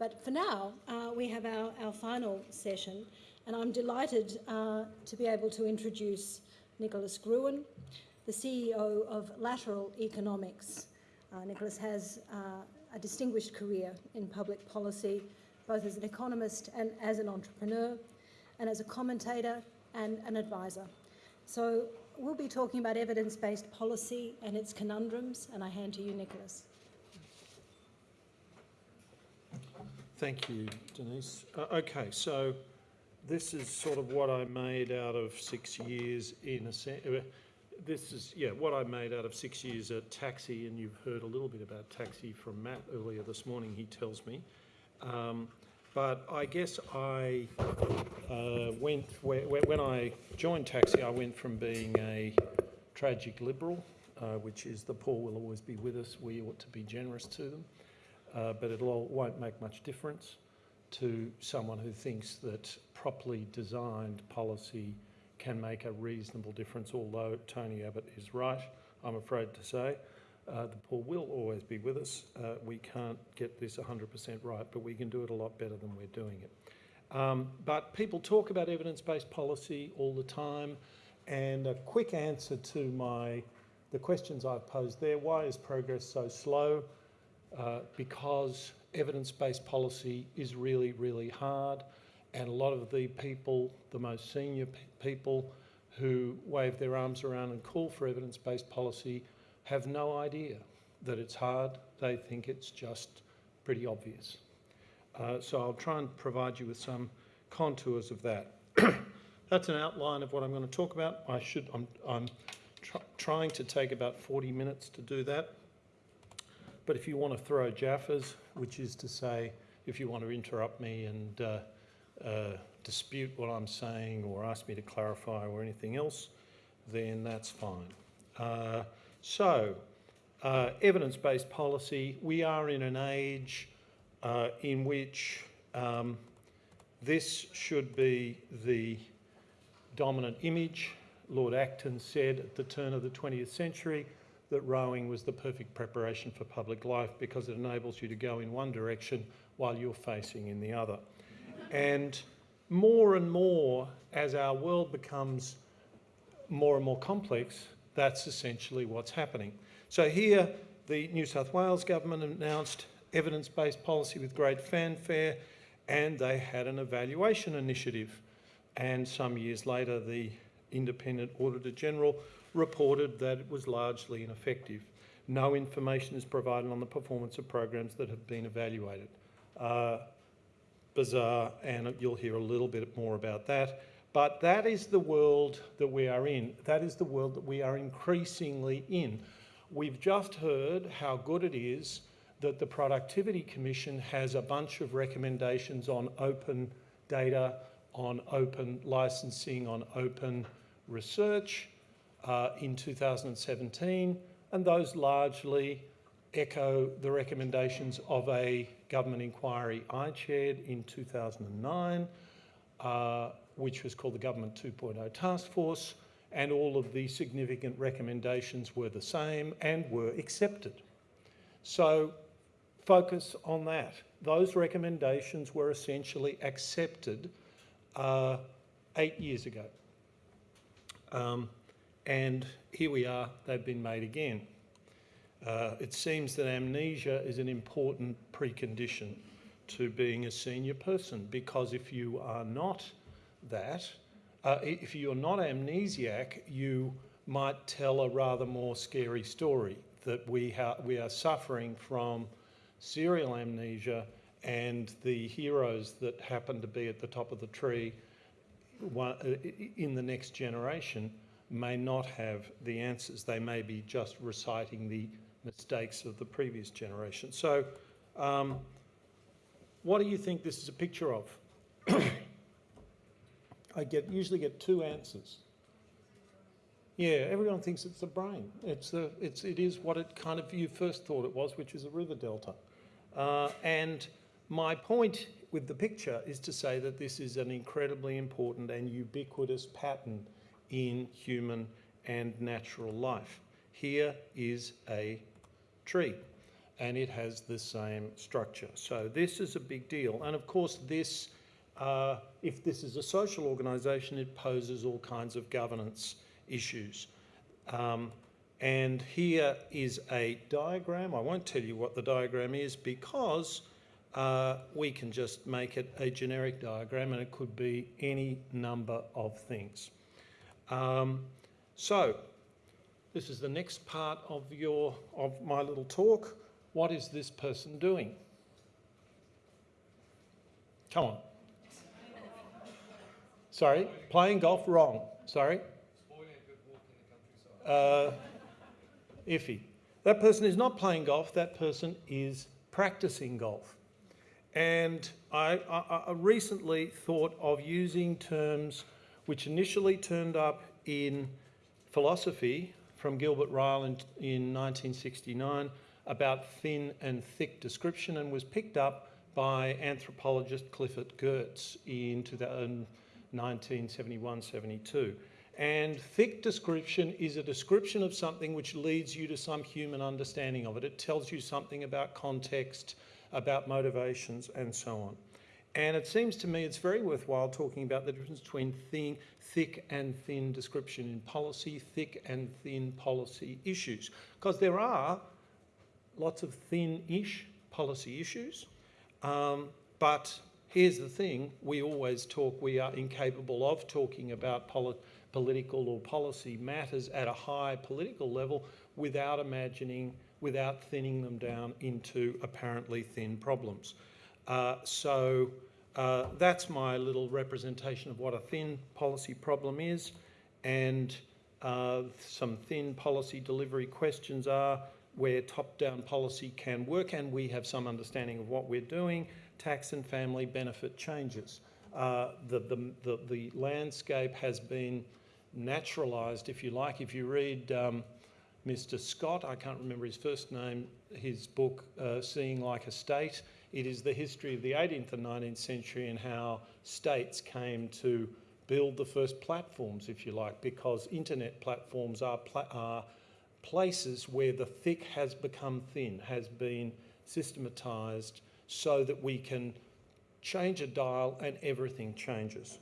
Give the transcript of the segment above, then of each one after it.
But for now, uh, we have our, our final session, and I'm delighted uh, to be able to introduce Nicholas Gruen, the CEO of Lateral Economics. Uh, Nicholas has uh, a distinguished career in public policy, both as an economist and as an entrepreneur, and as a commentator and an advisor. So we'll be talking about evidence-based policy and its conundrums, and I hand to you, Nicholas. Thank you, Denise. Uh, okay, so this is sort of what I made out of six years in a sense. Uh, this is, yeah, what I made out of six years at TACSI, and you've heard a little bit about TACSI from Matt earlier this morning, he tells me. Um, but I guess I uh, went, when I joined TACSI, I went from being a tragic liberal, uh, which is the poor will always be with us, we ought to be generous to them, uh, but it won't make much difference to someone who thinks that properly designed policy can make a reasonable difference, although Tony Abbott is right, I'm afraid to say. Uh, the poor will always be with us. Uh, we can't get this 100% right, but we can do it a lot better than we're doing it. Um, but people talk about evidence-based policy all the time, and a quick answer to my the questions I've posed there, why is progress so slow? Uh, because evidence-based policy is really, really hard. And a lot of the people, the most senior people who wave their arms around and call for evidence-based policy have no idea that it's hard. They think it's just pretty obvious. Uh, so I'll try and provide you with some contours of that. That's an outline of what I'm going to talk about. I should, I'm, I'm tr trying to take about 40 minutes to do that. But if you want to throw jaffas, which is to say, if you want to interrupt me and uh, uh, dispute what I'm saying or ask me to clarify or anything else, then that's fine. Uh, so, uh, evidence-based policy, we are in an age uh, in which um, this should be the dominant image. Lord Acton said at the turn of the 20th century, that rowing was the perfect preparation for public life because it enables you to go in one direction while you're facing in the other. And more and more, as our world becomes more and more complex, that's essentially what's happening. So here, the New South Wales government announced evidence-based policy with great fanfare, and they had an evaluation initiative. And some years later, the Independent Auditor General reported that it was largely ineffective. No information is provided on the performance of programs that have been evaluated. Uh, bizarre, and you'll hear a little bit more about that. But that is the world that we are in. That is the world that we are increasingly in. We've just heard how good it is that the Productivity Commission has a bunch of recommendations on open data, on open licensing, on open research, uh, in 2017, and those largely echo the recommendations of a government inquiry I chaired in 2009, uh, which was called the Government 2.0 Task Force, and all of the significant recommendations were the same and were accepted. So focus on that. Those recommendations were essentially accepted uh, eight years ago. Um, and here we are, they've been made again. Uh, it seems that amnesia is an important precondition to being a senior person because if you are not that, uh, if you're not amnesiac, you might tell a rather more scary story that we, we are suffering from serial amnesia and the heroes that happen to be at the top of the tree uh, in the next generation may not have the answers. They may be just reciting the mistakes of the previous generation. So um, what do you think this is a picture of? I get usually get two answers. Yeah, everyone thinks it's the brain. It's the, it's, it is what it kind of you first thought it was, which is a river delta. Uh, and my point with the picture is to say that this is an incredibly important and ubiquitous pattern in human and natural life. Here is a tree. and it has the same structure. So this is a big deal. And of course, this, uh, if this is a social organisation, it poses all kinds of governance issues. Um, and here is a diagram. I won't tell you what the diagram is because uh, we can just make it a generic diagram and it could be any number of things. Um, so, this is the next part of your of my little talk. What is this person doing? Come on. Sorry, playing golf wrong. Sorry. Uh, iffy. That person is not playing golf. That person is practicing golf. And I, I, I recently thought of using terms which initially turned up in philosophy from Gilbert Ryle in, in 1969 about thin and thick description and was picked up by anthropologist Clifford Geertz in 1971-72. And thick description is a description of something which leads you to some human understanding of it. It tells you something about context, about motivations, and so on. And it seems to me it's very worthwhile talking about the difference between thin, thick and thin description in policy, thick and thin policy issues. Because there are lots of thin-ish policy issues, um, but here's the thing, we always talk, we are incapable of talking about poli political or policy matters at a high political level without imagining, without thinning them down into apparently thin problems. Uh, so uh, that's my little representation of what a thin policy problem is and uh, some thin policy delivery questions are where top-down policy can work and we have some understanding of what we're doing, tax and family benefit changes. Uh, the, the, the, the, landscape has been naturalised, if you like. If you read um, Mr Scott, I can't remember his first name, his book, uh, Seeing Like a State, it is the history of the 18th and 19th century and how states came to build the first platforms, if you like, because internet platforms are, pla are places where the thick has become thin, has been systematised so that we can change a dial and everything changes.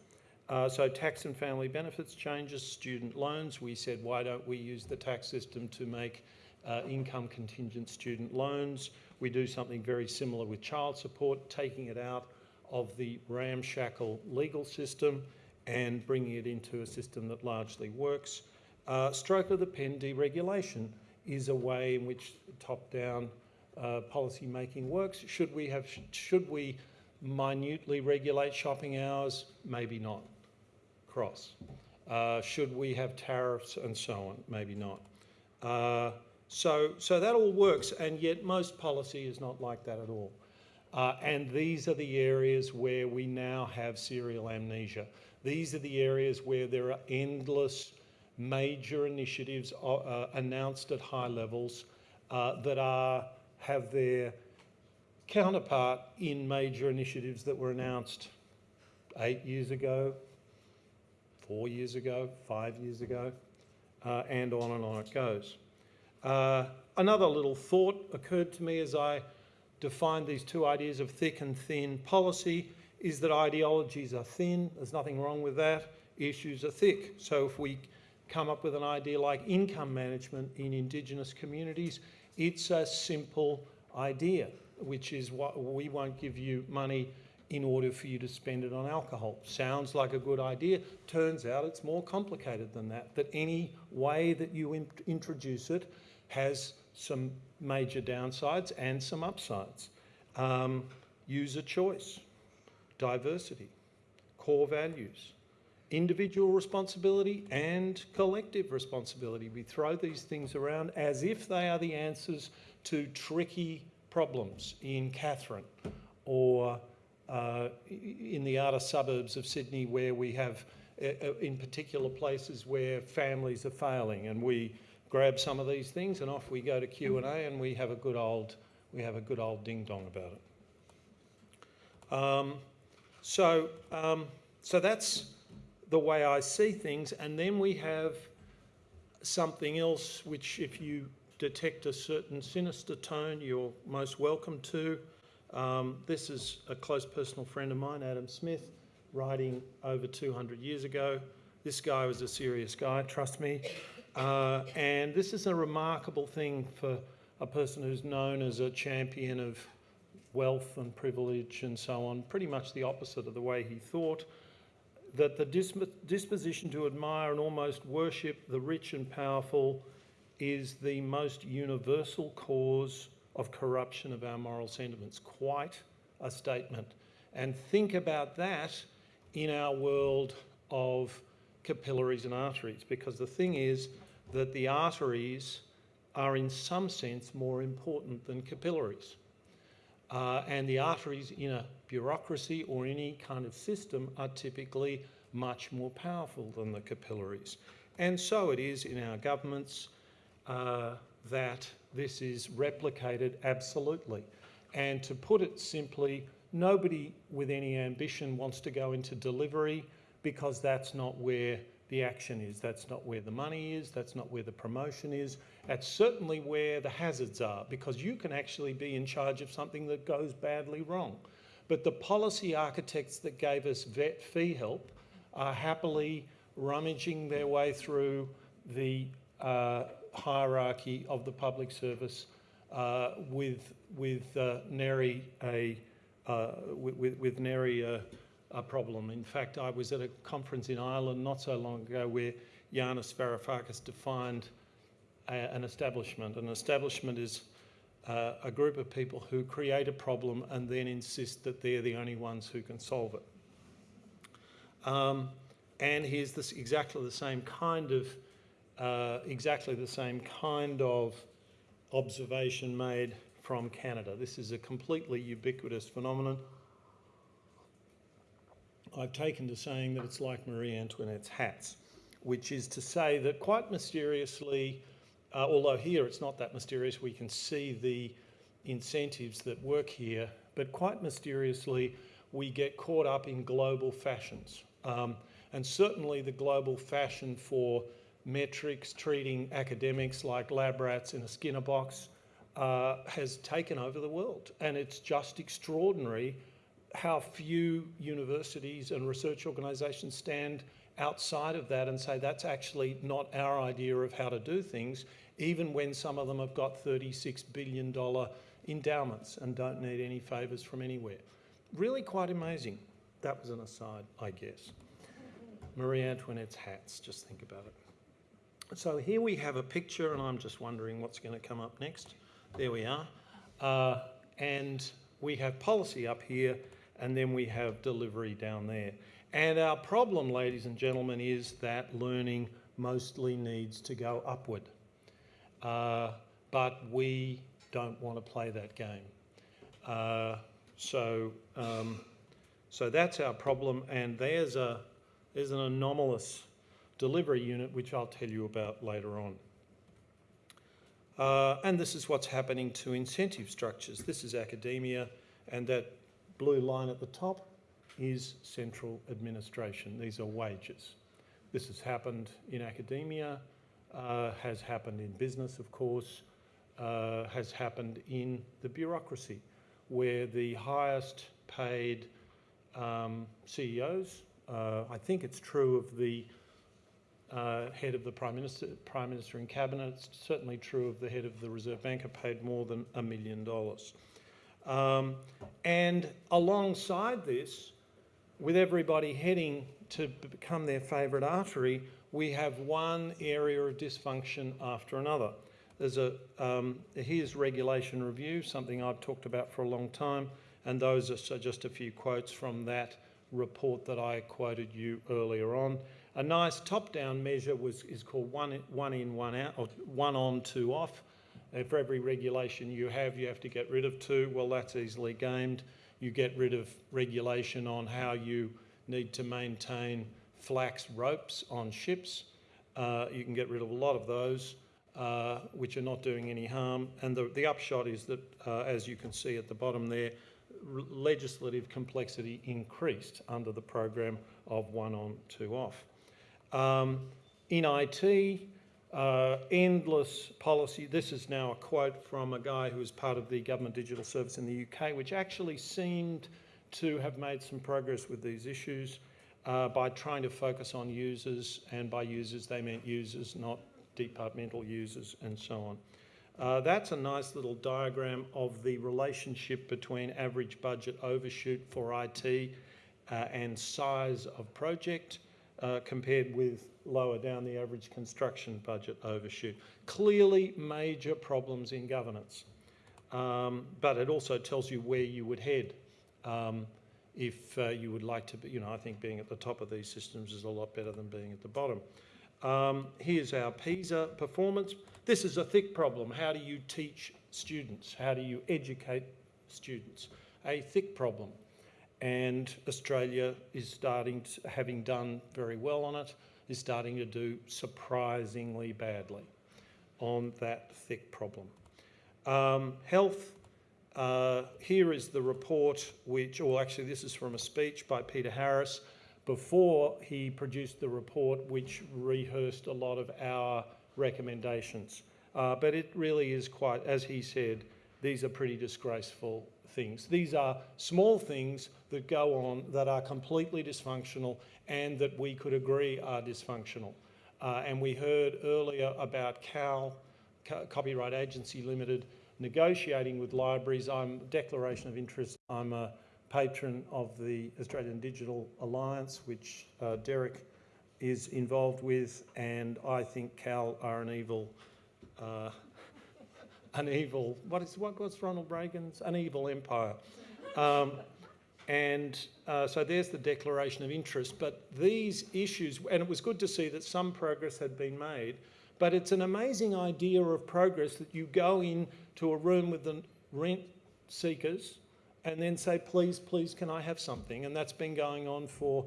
Uh, so tax and family benefits changes, student loans. We said, why don't we use the tax system to make uh, income contingent student loans? We do something very similar with child support, taking it out of the ramshackle legal system and bringing it into a system that largely works. Uh, stroke of the pen deregulation is a way in which top-down uh, policy making works. Should we have? Should we minutely regulate shopping hours? Maybe not. Cross. Uh, should we have tariffs and so on? Maybe not. Uh, so, so that all works, and yet most policy is not like that at all. Uh, and these are the areas where we now have serial amnesia. These are the areas where there are endless major initiatives uh, announced at high levels uh, that are have their counterpart in major initiatives that were announced eight years ago, four years ago, five years ago, uh, and on and on it goes. Uh, another little thought occurred to me as I defined these two ideas of thick and thin policy is that ideologies are thin, there's nothing wrong with that, issues are thick. So if we come up with an idea like income management in Indigenous communities, it's a simple idea, which is what we won't give you money in order for you to spend it on alcohol. Sounds like a good idea. Turns out it's more complicated than that, that any way that you in introduce it has some major downsides and some upsides. Um, user choice, diversity, core values, individual responsibility and collective responsibility. We throw these things around as if they are the answers to tricky problems in Katherine or uh, in the outer suburbs of Sydney where we have uh, uh, in particular places where families are failing and we grab some of these things and off we go to Q&A and we have a good old we have a good old ding dong about it. Um, so um, so that's the way I see things and then we have something else which if you detect a certain sinister tone, you're most welcome to. Um, this is a close personal friend of mine, Adam Smith, writing over 200 years ago. This guy was a serious guy, trust me. Uh, and this is a remarkable thing for a person who's known as a champion of wealth and privilege and so on, pretty much the opposite of the way he thought. That the disp- disposition to admire and almost worship the rich and powerful is the most universal cause of corruption of our moral sentiments. Quite a statement. And think about that in our world of capillaries and arteries, because the thing is that the arteries are, in some sense, more important than capillaries. Uh, and the arteries in a bureaucracy or any kind of system are typically much more powerful than the capillaries. And so it is in our governments uh, that this is replicated absolutely. And to put it simply, nobody with any ambition wants to go into delivery because that's not where the action is, that's not where the money is, that's not where the promotion is, that's certainly where the hazards are because you can actually be in charge of something that goes badly wrong. But the policy architects that gave us VET FEE-HELP are happily rummaging their way through the uh, hierarchy of the public service uh, with with uh, nary a uh, with, with nary a, a, problem. In fact, I was at a conference in Ireland not so long ago where Yanis Varoufakis defined a, an establishment. An establishment is uh, a group of people who create a problem and then insist that they're the only ones who can solve it. Um, and here's this exactly the same kind of uh, exactly the same kind of observation made from Canada. This is a completely ubiquitous phenomenon. I've taken to saying that it's like Marie Antoinette's hats, which is to say that quite mysteriously, uh, although here it's not that mysterious, we can see the incentives that work here, but quite mysteriously, we get caught up in global fashions. Um, and certainly the global fashion for metrics treating academics like lab rats in a Skinner box uh, has taken over the world. And it's just extraordinary how few universities and research organisations stand outside of that and say that's actually not our idea of how to do things, even when some of them have got $36 billion endowments and don't need any favours from anywhere. Really quite amazing. That was an aside, I guess. Marie Antoinette's hats, just think about it. So here we have a picture, and I'm just wondering what's going to come up next. There we are. Uh, and we have policy up here, and then we have delivery down there. And our problem, ladies and gentlemen, is that learning mostly needs to go upward. Uh, but we don't want to play that game. Uh, so, um, so that's our problem, and there's a there's an anomalous delivery unit which I'll tell you about later on. Uh, and this is what's happening to incentive structures. This is academia, and that blue line at the top is central administration. These are wages. This has happened in academia, uh, has happened in business, of course, uh, has happened in the bureaucracy, where the highest paid um, CEOs, uh, I think it's true of the uh, head of the Prime Minister, Prime Minister and Cabinet. It's certainly true of the head of the Reserve Bank, are paid more than a million dollars. Um, and alongside this, with everybody heading to become their favourite artery, we have one area of dysfunction after another. There's a um, here's regulation review, something I've talked about for a long time, and those are just a few quotes from that report that I quoted you earlier on. A nice top-down measure was, is called one, one in, one out, or one on, two off. And for every regulation you have, you have to get rid of two. Well, that's easily gamed. You get rid of regulation on how you need to maintain flax ropes on ships. Uh, you can get rid of a lot of those, uh, which are not doing any harm. And the, the upshot is that, uh, as you can see at the bottom there, legislative complexity increased under the program of one on, two off. Um, in IT, Uh, endless policy. This is now a quote from a guy who was part of the Government Digital Service in the UK, which actually seemed to have made some progress with these issues uh, by trying to focus on users, and by users they meant users, not departmental users, and so on. Uh, that's a nice little diagram of the relationship between average budget overshoot for IT uh, and size of project uh, compared with lower down the average construction budget overshoot. Clearly major problems in governance, um, but it also tells you where you would head um, if uh, you would like to be, you know, I think being at the top of these systems is a lot better than being at the bottom. Um, here's our PISA performance. This is a thick problem. How do you teach students? How do you educate students? A thick problem. And Australia is starting, to, having done very well on it, is starting to do surprisingly badly on that thick problem. Um, health, uh, here is the report which, or actually this is from a speech by Peter Harris before he produced the report which rehearsed a lot of our recommendations. Uh, but it really is quite, as he said, these are pretty disgraceful things. These are small things that go on that are completely dysfunctional and that we could agree are dysfunctional. Uh, and we heard earlier about CAL, Copyright Agency Limited, negotiating with libraries. I'm declaration of interest. I'm a patron of the Australian Digital Alliance, which uh, Derek is involved with, and I think CAL are an evil, uh, an evil. What is what was Ronald Reagan's? An evil empire. Um, and uh, so there's the declaration of interest. But these issues, and it was good to see that some progress had been made. But it's an amazing idea of progress that you go into a room with the rent seekers and then say, please, please, can I have something? And that's been going on for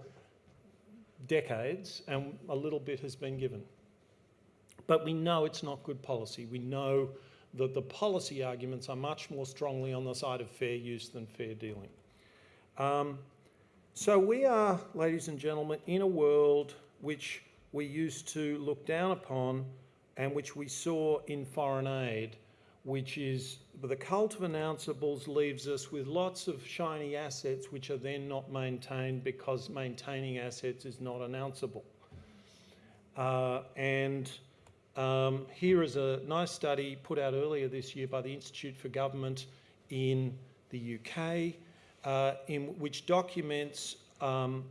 decades and a little bit has been given. But we know it's not good policy. We know that the policy arguments are much more strongly on the side of fair use than fair dealing. Um, so we are, ladies and gentlemen, in a world which we used to look down upon and which we saw in foreign aid which is the cult of announceables leaves us with lots of shiny assets which are then not maintained because maintaining assets is not announceable. Uh, and um, here is a nice study put out earlier this year by the Institute for Government in the UK, uh, in which documents um,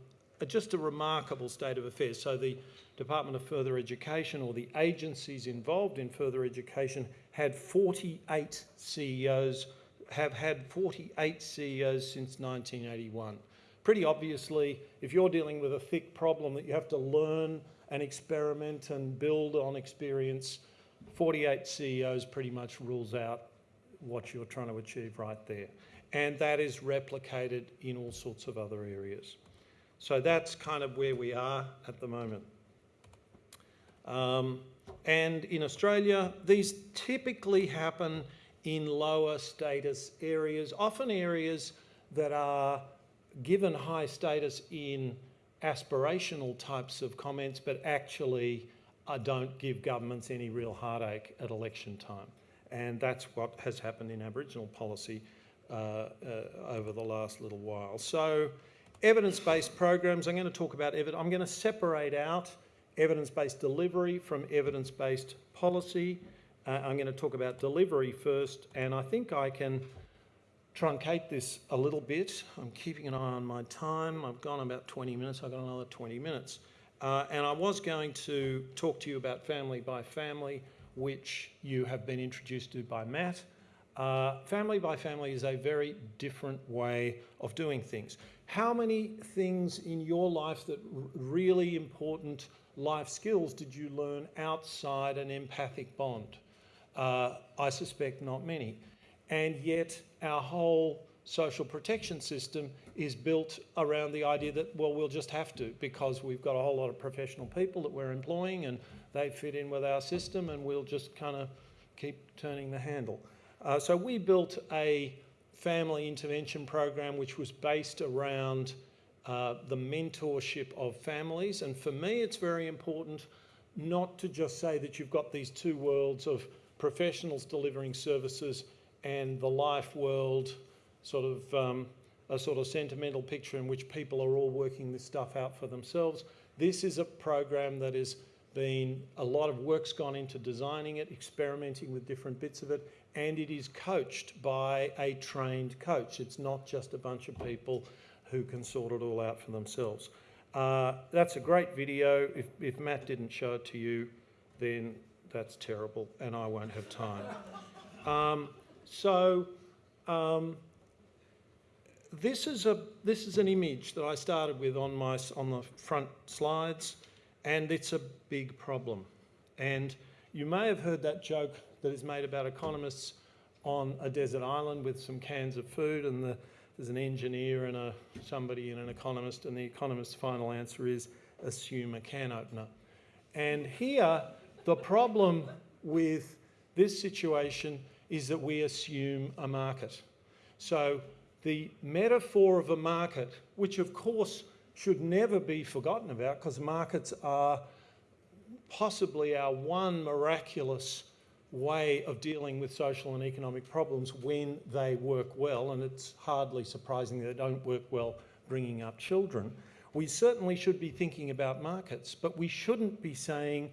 just a remarkable state of affairs. So the Department of Further Education or the agencies involved in further education had 48 CEOs, have had 48 CEOs since 1981. Pretty obviously, if you're dealing with a thick problem that you have to learn and experiment and build on experience, 48 CEOs pretty much rules out what you're trying to achieve right there. And that is replicated in all sorts of other areas. So that's kind of where we are at the moment. Um, and in Australia, these typically happen in lower status areas, often areas that are given high status in aspirational types of comments, but actually uh, don't give governments any real heartache at election time. And that's what has happened in Aboriginal policy uh, uh, over the last little while. So evidence-based programs, I'm going to talk about, evidence. I'm going to separate out evidence-based delivery from evidence-based policy. Uh, I'm going to talk about delivery first, and I think I can truncate this a little bit. I'm keeping an eye on my time. I've gone about 20 minutes. I've got another 20 minutes. Uh, and I was going to talk to you about family by family, which you have been introduced to by Matt. Uh, family by family is a very different way of doing things. How many things in your life that really important life skills did you learn outside an empathic bond? Uh, I suspect not many. And yet our whole social protection system is built around the idea that, well, we'll just have to because we've got a whole lot of professional people that we're employing and they fit in with our system and we'll just kind of keep turning the handle. Uh, so we built a family intervention program which was based around uh, the mentorship of families. And for me, it's very important not to just say that you've got these two worlds of professionals delivering services and the life world, sort of um, a sort of sentimental picture in which people are all working this stuff out for themselves. This is a program that has been a lot of work's gone into designing it, experimenting with different bits of it, and it is coached by a trained coach. It's not just a bunch of people who can sort it all out for themselves. Uh, that's a great video. If, if Matt didn't show it to you, then that's terrible, and I won't have time. Um, so, um, this is a this is an image that I started with on my on the front slides, and it's a big problem. And you may have heard that joke that is made about economists on a desert island with some cans of food, and the, there's an engineer and a somebody and an economist, and the economist's final answer is assume a can opener. And here, the problem with this situation is that we assume a market. So the metaphor of a market, which of course should never be forgotten about because markets are possibly our one miraculous way of dealing with social and economic problems when they work well, and it's hardly surprising they don't work well bringing up children. We certainly should be thinking about markets, but we shouldn't be saying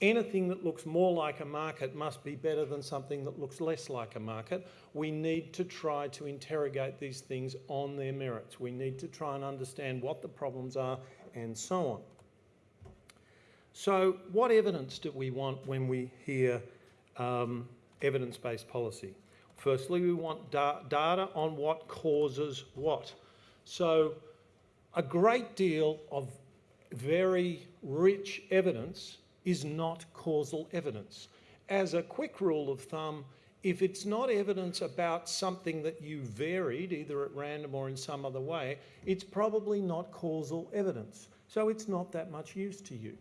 anything that looks more like a market must be better than something that looks less like a market. We need to try to interrogate these things on their merits. We need to try and understand what the problems are and so on. So what evidence do we want when we hear um, evidence-based policy? Firstly, we want da data on what causes what. So a great deal of very rich evidence is not causal evidence. As a quick rule of thumb, if it's not evidence about something that you varied, either at random or in some other way, it's probably not causal evidence. So it's not that much use to you.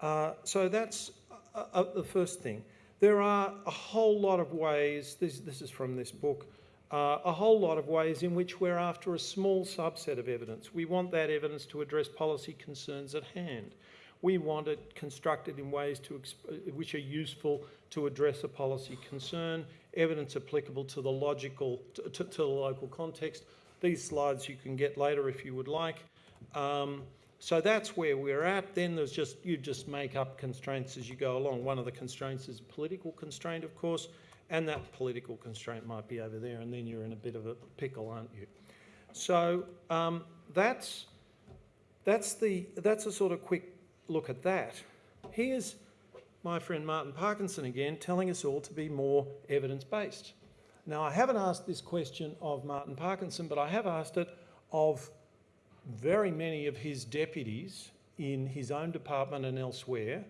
Uh, so that's uh, uh, the first thing. There are a whole lot of ways, this, this is from this book, uh, a whole lot of ways in which we're after a small subset of evidence. We want that evidence to address policy concerns at hand. We want it constructed in ways to which are useful to address a policy concern, evidence applicable to the logical, to, to, to the local context. These slides you can get later if you would like. Um, so that's where we're at. Then there's just, you just make up constraints as you go along. One of the constraints is a political constraint, of course, and that political constraint might be over there, and then you're in a bit of a pickle, aren't you? So um, that's, that's, the, that's a sort of quick look at that. Here's my friend Martin Parkinson again telling us all to be more evidence-based. Now, I haven't asked this question of Martin Parkinson, but I have asked it of very many of his deputies in his own department and elsewhere,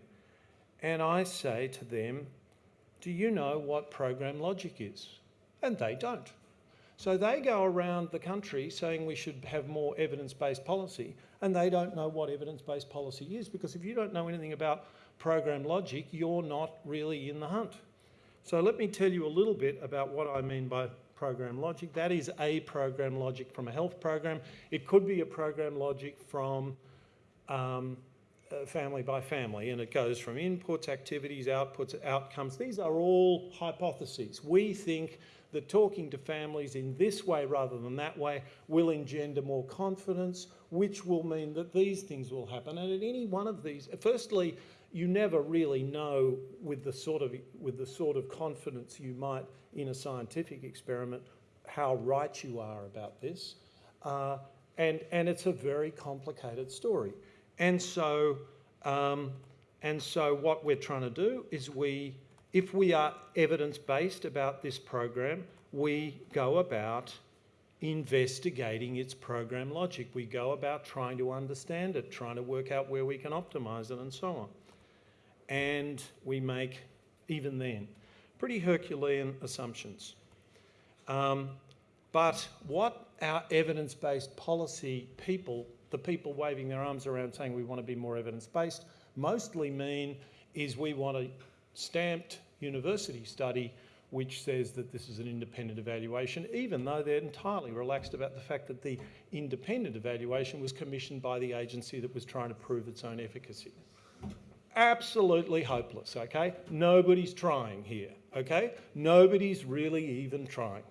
and I say to them, do you know what program logic is? And they don't. So they go around the country saying we should have more evidence-based policy, and they don't know what evidence-based policy is because if you don't know anything about program logic, you're not really in the hunt. So let me tell you a little bit about what I mean by program logic. That is a program logic from a health program. It could be a program logic from um, uh, family by family, and it goes from inputs, activities, outputs, outcomes. These are all hypotheses. We think that talking to families in this way rather than that way will engender more confidence, which will mean that these things will happen. And at any one of these, firstly, you never really know with the sort of with the sort of confidence you might in a scientific experiment how right you are about this, uh, and and it's a very complicated story, and so um, and so what we're trying to do is we if we are evidence-based about this program, we go about investigating its program logic. We go about trying to understand it, trying to work out where we can optimise it and so on. And we make, even then, pretty Herculean assumptions. Um, but what our evidence-based policy people, the people waving their arms around saying we want to be more evidence-based, mostly mean is we want a stamped university study which says that this is an independent evaluation, even though they're entirely relaxed about the fact that the independent evaluation was commissioned by the agency that was trying to prove its own efficacy. absolutely hopeless, okay? Nobody's trying here, okay? Nobody's really even trying.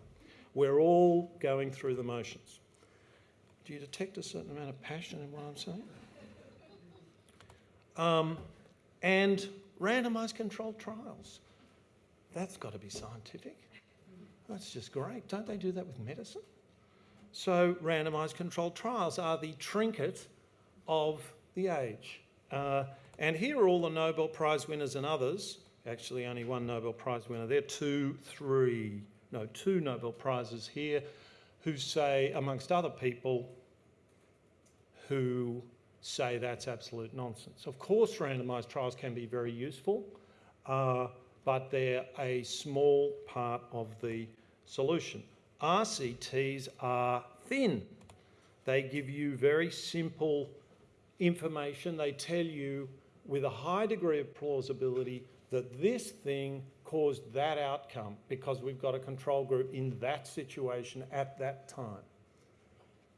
We're all going through the motions. Do you detect a certain amount of passion in what I'm saying? Um, and randomised controlled trials. That's got to be scientific. That's just great. Don't they do that with medicine? So, randomised controlled trials are the trinket of the age. Uh, and here are all the Nobel Prize winners and others. Actually, only one Nobel Prize winner there, are two, three, no, two Nobel Prizes here, who say, amongst other people, who say that's absolute nonsense. Of course, randomised trials can be very useful, uh, but they're a small part of the solution. RCTs are thin. They give you very simple information. They tell you with a high degree of plausibility that this thing caused that outcome because we've got a control group in that situation at that time.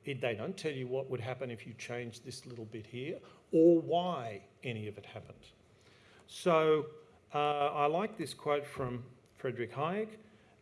It, they don't tell you what would happen if you changed this little bit here or why any of it happened. So uh, I like this quote from Friedrich Hayek.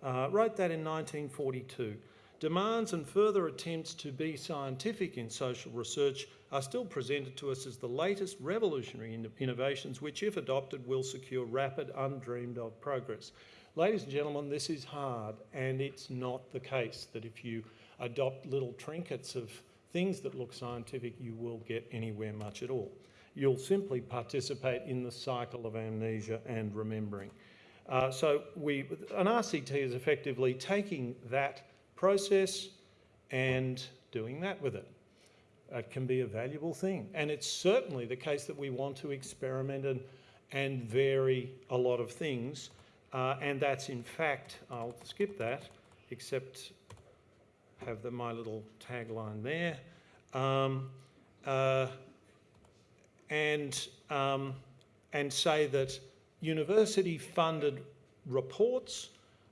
Uh, wrote that in 1942. Demands and further attempts to be scientific in social research are still presented to us as the latest revolutionary innovations which, if adopted, will secure rapid, undreamed of progress. Ladies and gentlemen, this is hard, and it's not the case that if you adopt little trinkets of things that look scientific, you will get anywhere much at all. You'll simply participate in the cycle of amnesia and remembering. Uh, so we, an RCT is effectively taking that process and doing that with it. It can be a valuable thing. And it's certainly the case that we want to experiment and, and vary a lot of things. Uh, and that's in fact, I'll skip that, except have the, my little tagline there. Um, uh, and, um, and say that university funded reports,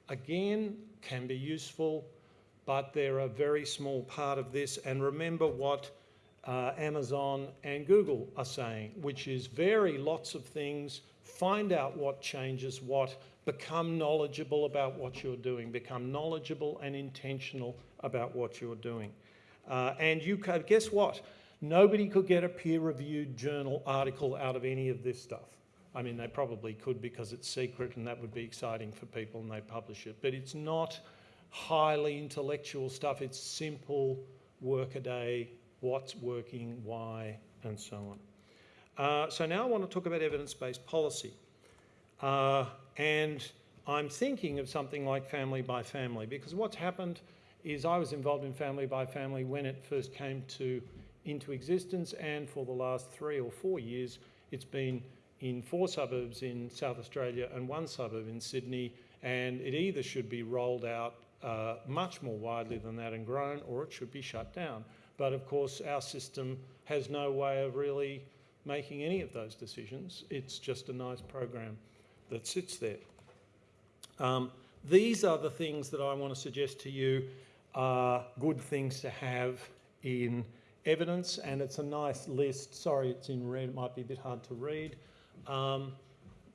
again, can be useful, but they're a very small part of this. And remember what uh, Amazon and Google are saying, which is vary lots of things, find out what changes what, become knowledgeable about what you're doing, become knowledgeable and intentional about what you're doing. Uh, and you could, guess what? Nobody could get a peer-reviewed journal article out of any of this stuff. I mean, they probably could because it's secret and that would be exciting for people and they publish it. But it's not highly intellectual stuff. It's simple workaday, what's working, why, and so on. Uh, so now I want to talk about evidence-based policy. Uh, and I'm thinking of something like family by family because what's happened is I was involved in family by family when it first came to into existence and for the last three or four years it's been in four suburbs in South Australia and one suburb in Sydney and it either should be rolled out uh, much more widely than that and grown or it should be shut down. But of course our system has no way of really making any of those decisions. It's just a nice program that sits there. Um, these are the things that I want to suggest to you are good things to have in evidence, and it's a nice list. Sorry, it's in red, it might be a bit hard to read. Um,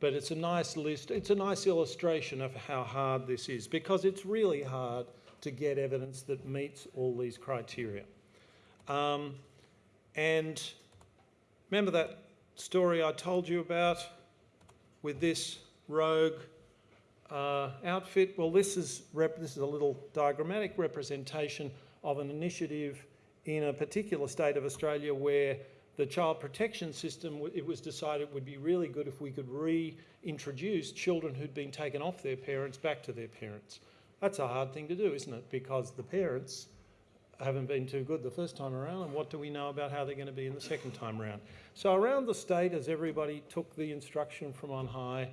but it's a nice list, it's a nice illustration of how hard this is because it's really hard to get evidence that meets all these criteria. Um, and remember that story I told you about with this rogue uh, outfit? Well, this is, this is a little diagrammatic representation of an initiative in a particular state of Australia where the child protection system, it was decided would be really good if we could reintroduce children who'd been taken off their parents back to their parents. That's a hard thing to do, isn't it? Because the parents haven't been too good the first time around, and what do we know about how they're going to be in the second time around? So around the state, as everybody took the instruction from on high,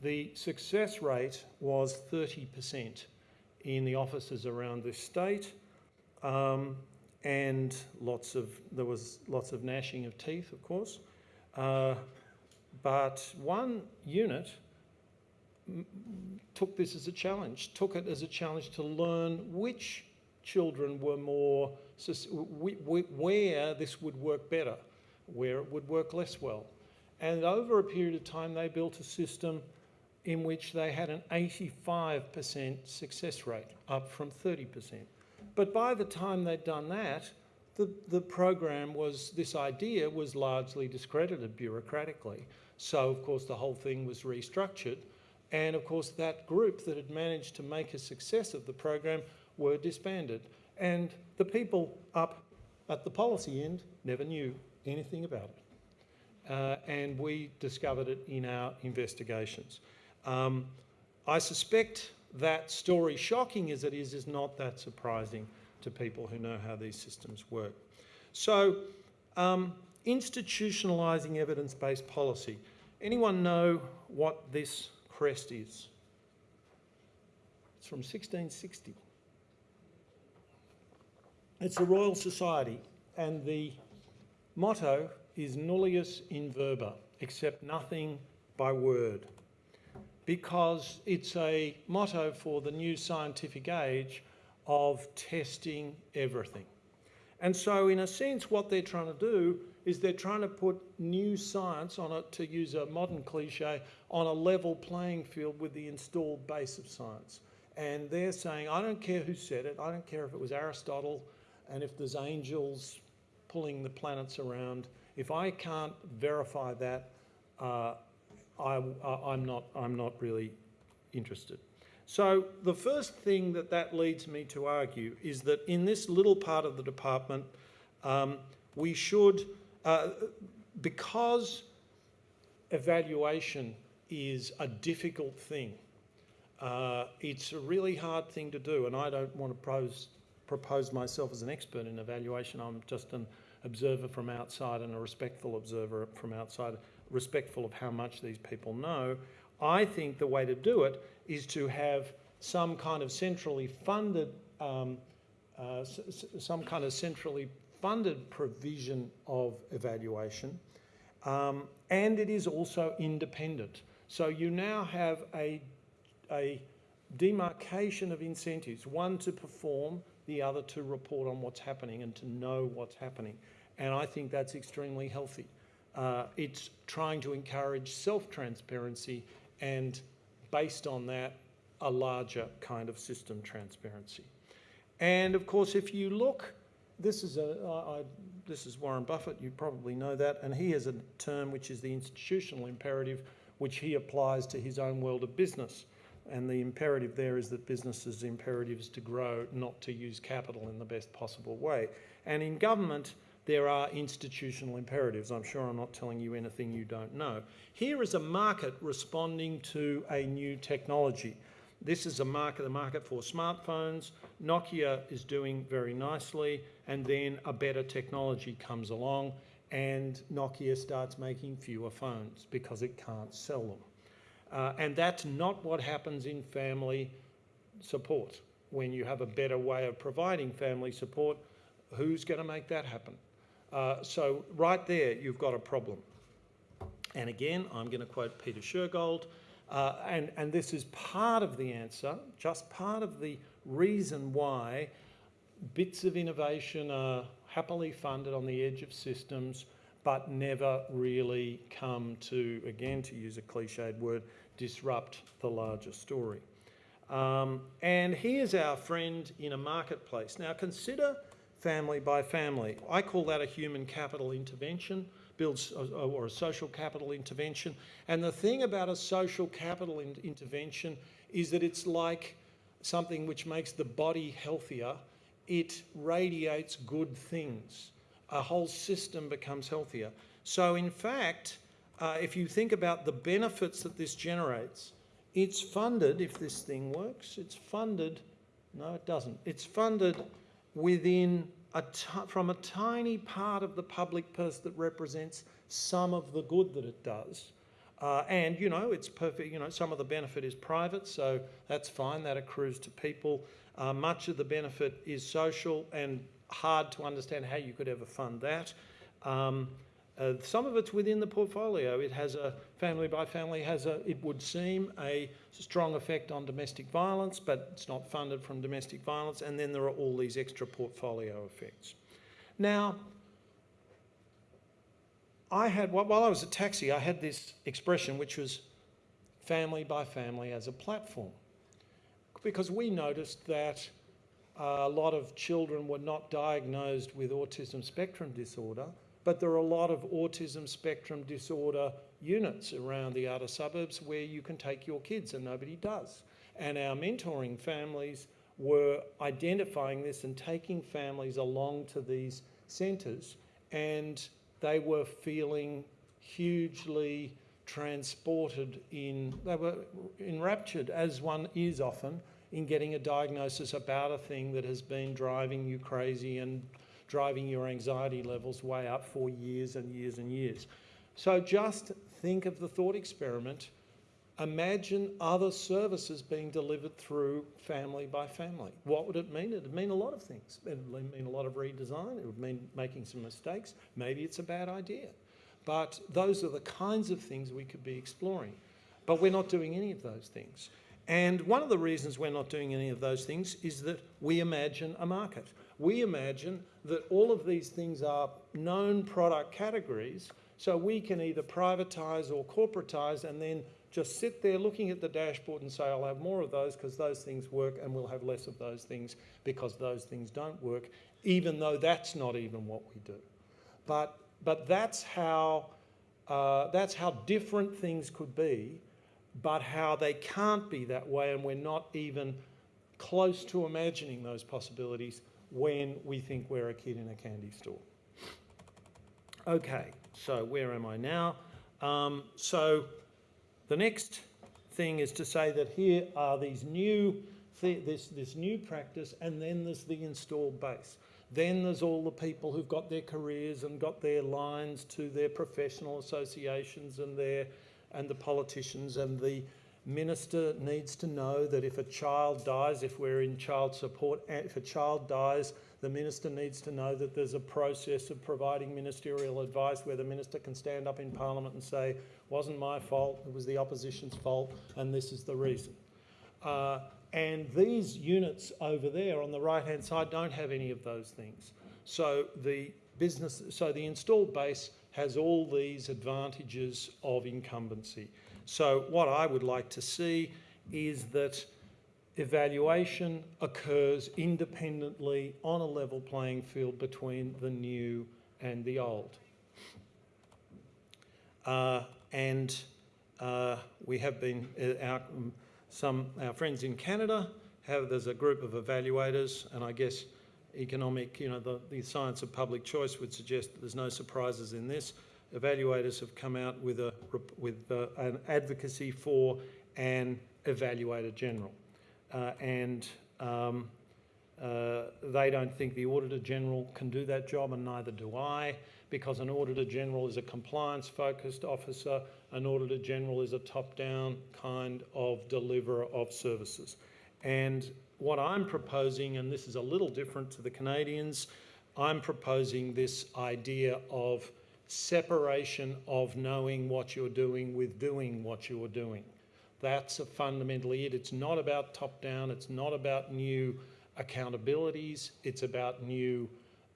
the success rate was 30% in the offices around the state. Um, and lots of, there was lots of gnashing of teeth, of course. Uh, but one unit took this as a challenge, took it as a challenge to learn which children were more, where this would work better, where it would work less well. And over a period of time, they built a system in which they had an 85% success rate, up from 30%. But by the time they'd done that, the, the program was, this idea was largely discredited bureaucratically. So, of course, the whole thing was restructured. And of course, that group that had managed to make a success of the program were disbanded. And the people up at the policy end never knew anything about it. Uh, and we discovered it in our investigations. Um, I suspect that story, shocking as it is, is not that surprising to people who know how these systems work. So, um, institutionalising evidence-based policy. Anyone know what this crest is? It's from 1660. It's the Royal Society, and the motto is nullius in verba, except nothing by word, because it's a motto for the new scientific age of testing everything. And so, in a sense, what they're trying to do is they're trying to put new science on it, to use a modern cliche, on a level playing field with the installed base of science. And they're saying, I don't care who said it, I don't care if it was Aristotle and if there's angels pulling the planets around, if I can't verify that, uh, I, am not, I'm not really interested. So the first thing that that leads me to argue is that in this little part of the department, um, we should, uh, because evaluation is a difficult thing, uh, it's a really hard thing to do, and I don't want to pose, propose myself as an expert in evaluation. I'm just an observer from outside and a respectful observer from outside, respectful of how much these people know. I think the way to do it is to have some kind of centrally funded, um, uh, some kind of centrally funded provision of evaluation, um, and it is also independent. So you now have a, a demarcation of incentives, one to perform, the other to report on what's happening and to know what's happening. And I think that's extremely healthy. Uh, it's trying to encourage self-transparency and based on that, a larger kind of system transparency. And of course, if you look, this is, a, I, this is Warren Buffett, you probably know that, and he has a term which is the institutional imperative, which he applies to his own world of business. And the imperative there is that businesses' imperative is to grow, not to use capital in the best possible way. And in government, there are institutional imperatives. I'm sure I'm not telling you anything you don't know. Here is a market responding to a new technology. This is a market, the market for smartphones. Nokia is doing very nicely, and then a better technology comes along, and Nokia starts making fewer phones because it can't sell them. Uh, and that's not what happens in family support. When you have a better way of providing family support, who's going to make that happen? Uh, so right there, you've got a problem. And again, I'm going to quote Peter Shergold, uh, and, and this is part of the answer, just part of the reason why bits of innovation are happily funded on the edge of systems, but never really come to, again, to use a cliched word, disrupt the larger story. Um, and here's our friend in a marketplace. Now consider family by family. I call that a human capital intervention, builds or a social capital intervention. And the thing about a social capital in intervention is that it's like something which makes the body healthier. It radiates good things. A whole system becomes healthier. So in fact, uh, if you think about the benefits that this generates, it's funded, if this thing works, it's funded, no it doesn't, it's funded within a from a tiny part of the public purse that represents some of the good that it does. Uh, and, you know, it's perfect, you know, some of the benefit is private, so that's fine, that accrues to people. Uh, much of the benefit is social and hard to understand how you could ever fund that. Um, uh, some of it's within the portfolio. It has a family by family has a, it would seem, a strong effect on domestic violence, but it's not funded from domestic violence. And then there are all these extra portfolio effects. Now, I had, while I was at TACSI, I had this expression which was family by family as a platform. Because we noticed that a lot of children were not diagnosed with autism spectrum disorder, but there are a lot of autism spectrum disorder units around the outer suburbs where you can take your kids and nobody does. And our mentoring families were identifying this and taking families along to these centres and they were feeling hugely transported in, they were enraptured, as one is often, in getting a diagnosis about a thing that has been driving you crazy and driving your anxiety levels way up for years and years and years. So just think of the thought experiment. Imagine other services being delivered through family by family. What would it mean? It would mean a lot of things. It would mean a lot of redesign. It would mean making some mistakes. Maybe it's a bad idea. But those are the kinds of things we could be exploring. But we're not doing any of those things. And one of the reasons we're not doing any of those things is that we imagine a market. We imagine that all of these things are known product categories, so we can either privatise or corporatise and then just sit there looking at the dashboard and say, I'll have more of those because those things work and we'll have less of those things because those things don't work, even though that's not even what we do. But, but that's, how, uh, that's how different things could be but how they can't be that way and we're not even close to imagining those possibilities when we think we're a kid in a candy store. Okay, so where am I now? Um, so the next thing is to say that here are these new, this, this new practice and then there's the installed base. Then there's all the people who've got their careers and got their lines to their professional associations and their and the politicians and the minister needs to know that if a child dies, if we're in child support, if a child dies, the minister needs to know that there's a process of providing ministerial advice where the minister can stand up in parliament and say, wasn't my fault, it was the opposition's fault, and this is the reason. Uh, and these units over there on the right hand side don't have any of those things. So the business, so the installed base has all these advantages of incumbency. So what I would like to see is that evaluation occurs independently on a level playing field between the new and the old. Uh, and uh, we have been, uh, our, some, our friends in Canada have, there's a group of evaluators and I guess economic, you know, the, the science of public choice would suggest that there's no surprises in this. Evaluators have come out with, a, with uh, an advocacy for an evaluator general. Uh, and um, uh, they don't think the Auditor General can do that job and neither do I because an Auditor General is a compliance focused officer, an Auditor General is a top down kind of deliverer of services. And what I'm proposing, and this is a little different to the Canadians, I'm proposing this idea of separation of knowing what you're doing with doing what you're doing. That's a fundamentally it. It's not about top down, it's not about new accountabilities, it's about new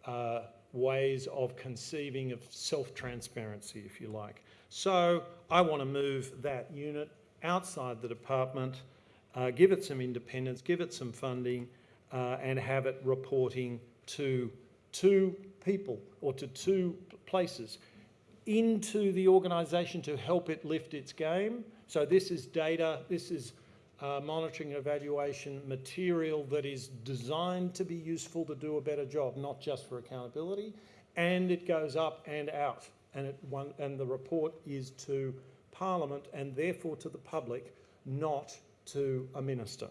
uh, ways of conceiving of self-transparency, if you like. So I want to move that unit outside the department uh, give it some independence, give it some funding, uh, and have it reporting to two people or to two places into the organisation to help it lift its game. So this is data, this is uh, monitoring and evaluation material that is designed to be useful to do a better job, not just for accountability. And it goes up and out. And, it one, and the report is to Parliament and therefore to the public, not to a minister.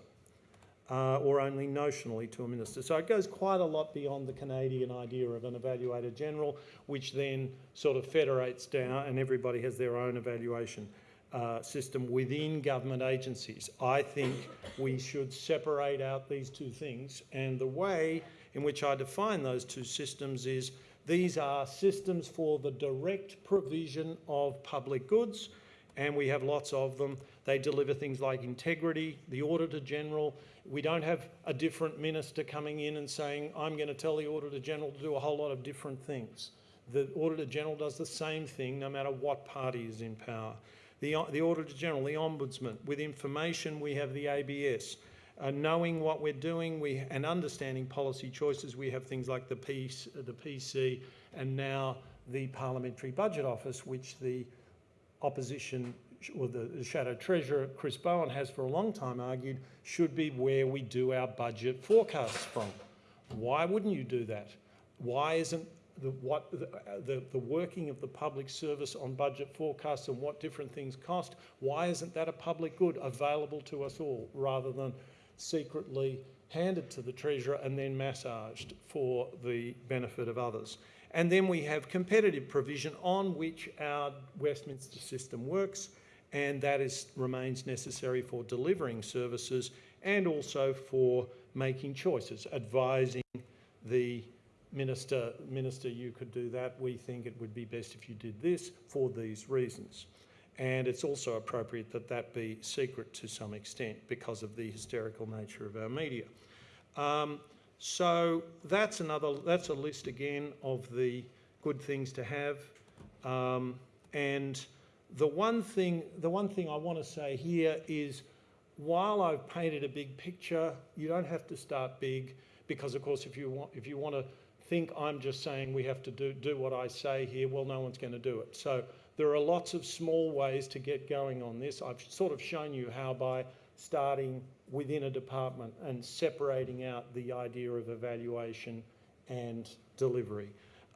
Uh, or only notionally to a minister. So it goes quite a lot beyond the Canadian idea of an evaluator general, which then sort of federates down and everybody has their own evaluation uh, system within government agencies. I think we should separate out these two things and the way in which I define those two systems is these are systems for the direct provision of public goods and we have lots of them. They deliver things like integrity, the Auditor General. We don't have a different minister coming in and saying, I'm going to tell the Auditor General to do a whole lot of different things. The Auditor General does the same thing no matter what party is in power. The, the Auditor General, the Ombudsman, with information we have the ABS. Uh, knowing what we're doing we, and understanding policy choices, we have things like the, PC, the PC and now the Parliamentary Budget Office, which the opposition or the Shadow Treasurer, Chris Bowen, has for a long time argued should be where we do our budget forecasts from. Why wouldn't you do that? Why isn't the, what, the, the, the working of the public service on budget forecasts and what different things cost, why isn't that a public good available to us all rather than secretly handed to the Treasurer and then massaged for the benefit of others? And then we have competitive provision on which our Westminster system works and that is, remains necessary for delivering services and also for making choices, advising the minister, minister, you could do that. We think it would be best if you did this for these reasons. And it's also appropriate that that be secret to some extent because of the hysterical nature of our media. Um, so that's another, that's a list again of the good things to have. Um, and the one thing, the one thing I want to say here is while I've painted a big picture, you don't have to start big because of course if you want, if you want to think I'm just saying we have to do, do what I say here, well, no one's going to do it. So there are lots of small ways to get going on this. I've sort of shown you how by starting within a department and separating out the idea of evaluation and delivery.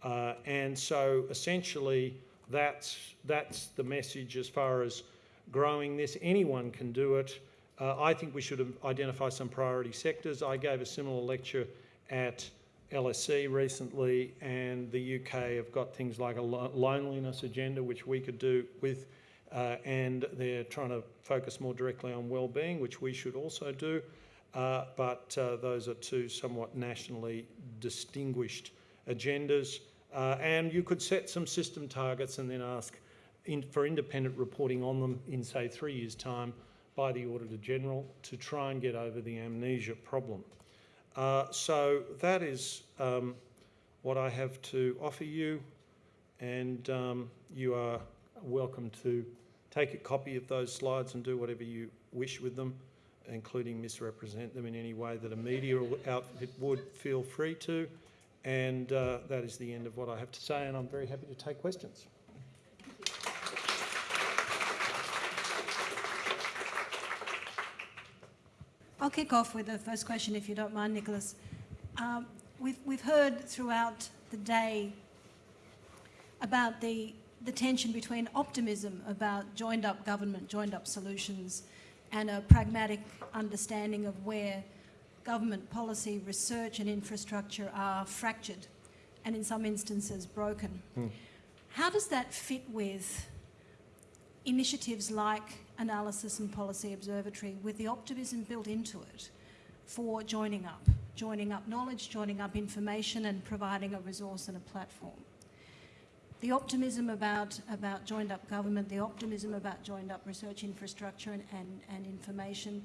Uh, and so essentially that's, that's the message as far as growing this. Anyone can do it. Uh, I think we should identify some priority sectors. I gave a similar lecture at LSE recently and the UK have got things like a loneliness agenda which we could do with uh, and they're trying to focus more directly on well-being which we should also do uh, but uh, those are two somewhat nationally distinguished agendas uh, and you could set some system targets and then ask in, for independent reporting on them in say three years time by the Auditor General to try and get over the amnesia problem. Uh, so that is um, what I have to offer you and um, you are welcome to take a copy of those slides and do whatever you wish with them, including misrepresent them in any way that a media outfit would feel free to. And uh, that is the end of what I have to say and I'm very happy to take questions. I'll kick off with the first question, if you don't mind, Nicholas. Um, we've, we've heard throughout the day about the, the tension between optimism about joined up government, joined up solutions, and a pragmatic understanding of where government policy, research and infrastructure are fractured and in some instances broken. Hmm. How does that fit with initiatives like Analysis and Policy Observatory with the optimism built into it for joining up, joining up knowledge, joining up information and providing a resource and a platform. The optimism about, about joined up government, the optimism about joined up research infrastructure and, and, and information,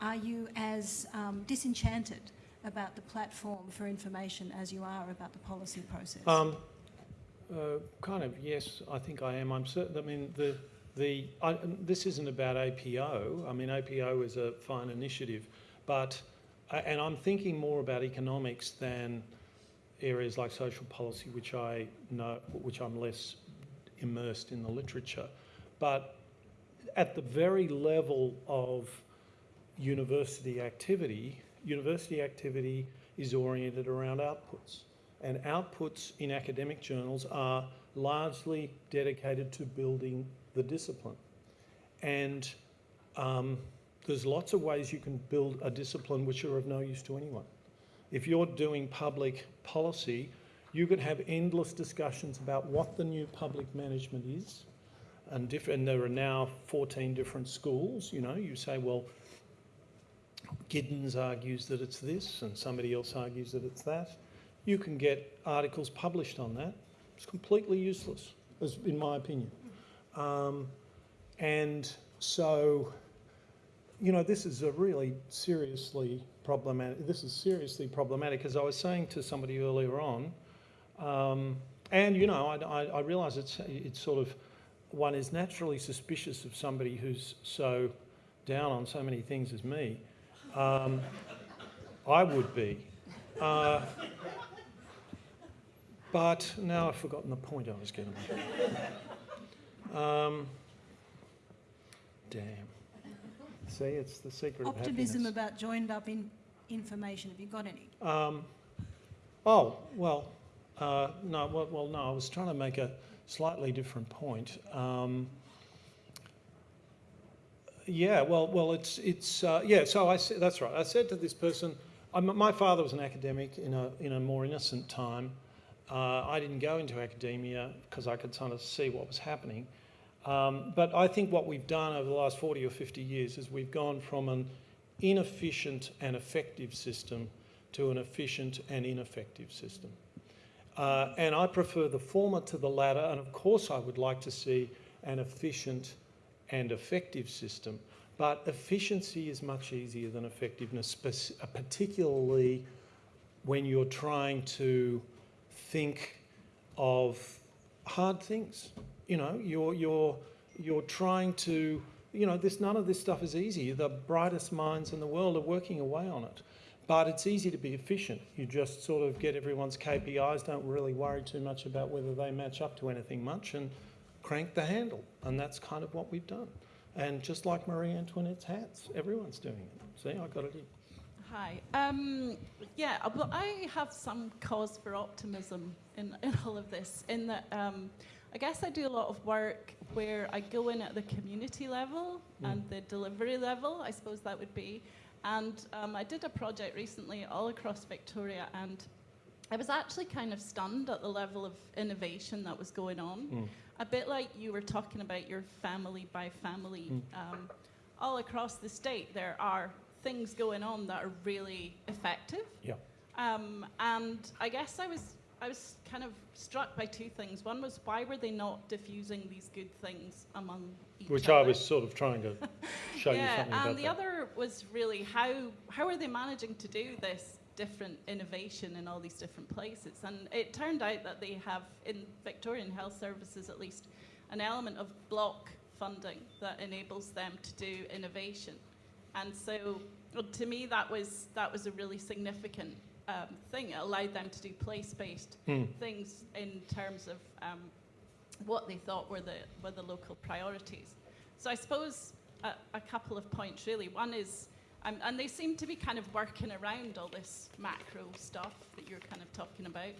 are you as um, disenchanted about the platform for information as you are about the policy process? Um, uh, kind of, yes, I think I am. I'm certain, I mean, the, the, I, this isn't about APO. I mean, APO is a fine initiative, but, uh, and I'm thinking more about economics than areas like social policy, which I know, which I'm less immersed in the literature. But at the very level of university activity, university activity is oriented around outputs. And outputs in academic journals are largely dedicated to building the discipline. And um, there's lots of ways you can build a discipline which are of no use to anyone. If you're doing public policy, you could have endless discussions about what the new public management is. And, and there are now 14 different schools, you know, you say, well, Giddens argues that it's this and somebody else argues that it's that. You can get articles published on that. It's completely useless, in my opinion. Um, and so, you know, this is a really seriously problematic, this is seriously problematic. As I was saying to somebody earlier on, um, And, you know, I, I, I realise it's, it's sort of, one is naturally suspicious of somebody who's so down on so many things as me. Um, I would be. Uh, but now I've forgotten the point I was going to make. Um, damn. See, it's the secret Optimism of about joined up in information. Have you got any? Um, oh, well, uh, no, well, well, no, I was trying to make a slightly different point. Um, yeah, well, well, it's, it's, uh, yeah, so I said, that's right. I said to this person, I'm, my father was an academic in a, in a more innocent time. Uh, I didn't go into academia because I could kind of see what was happening. Um, but I think what we've done over the last 40 or 50 years is we've gone from an inefficient and effective system to an efficient and ineffective system. Uh, and I prefer the former to the latter, and of course I would like to see an efficient and effective system. But efficiency is much easier than effectiveness, uh, particularly when you're trying to think of hard things. You know, you're, you're, you're trying to, you know, this, none of this stuff is easy. The brightest minds in the world are working away on it. But it's easy to be efficient. You just sort of get everyone's KPIs, don't really worry too much about whether they match up to anything much, and crank the handle. And that's kind of what we've done. And just like Marie Antoinette's hats, everyone's doing it. See, I got it in. Hi. Um, yeah, well, I have some cause for optimism in, in all of this, in that um, I guess I do a lot of work where I go in at the community level Mm. and the delivery level, I suppose that would be. And um, I did a project recently all across Victoria, and I was actually kind of stunned at the level of innovation that was going on. Mm. A bit like you were talking about your family by family. Mm. Um, all across the state, there are things going on that are really effective. Yeah. Um, and I guess I was I was kind of struck by two things. One was why were they not diffusing these good things among each Which other? I was sort of trying to show you yeah, something and the that. other was really how how are they managing to do this different innovation in all these different places? And it turned out that they have in Victorian Health Services at least an element of block funding that enables them to do innovation. And so to me that was that was a really significant um, thing. It allowed them to do place-based Hmm. things in terms of um, what they thought were the were the local priorities. So I suppose a, a couple of points really. One is, um, and they seem to be kind of working around all this macro stuff that you're kind of talking about.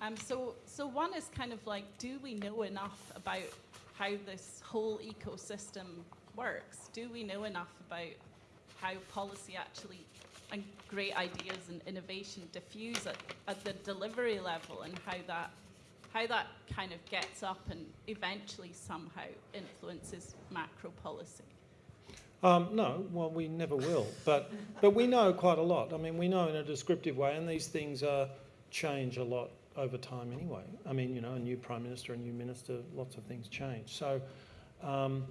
Um, so so one is kind of like, do we know enough about how this whole ecosystem works? Do we know enough about how policy actually and great ideas and innovation diffuse at, at the delivery level and how that how that kind of gets up and eventually somehow influences macro policy. Um, no, well, we never will, but but we know quite a lot. I mean, we know in a descriptive way, and these things uh, change a lot over time anyway. I mean, you know, a new prime minister, a new minister, lots of things change. So, um,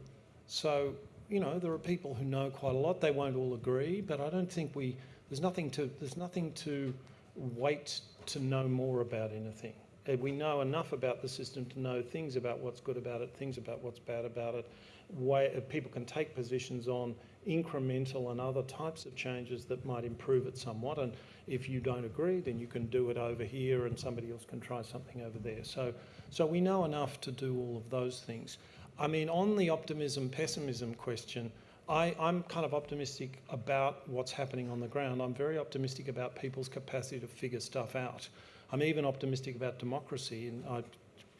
so you know, there are people who know quite a lot. They won't all agree, but I don't think we. There's nothing to. There's nothing to wait to know more about anything. We know enough about the system to know things about what's good about it, things about what's bad about it. Way, uh, people can take positions on incremental and other types of changes that might improve it somewhat. And if you don't agree, then you can do it over here, and somebody else can try something over there. So, so we know enough to do all of those things. I mean, on the optimism pessimism question, I, I'm kind of optimistic about what's happening on the ground. I'm very optimistic about people's capacity to figure stuff out. I'm even optimistic about democracy, and I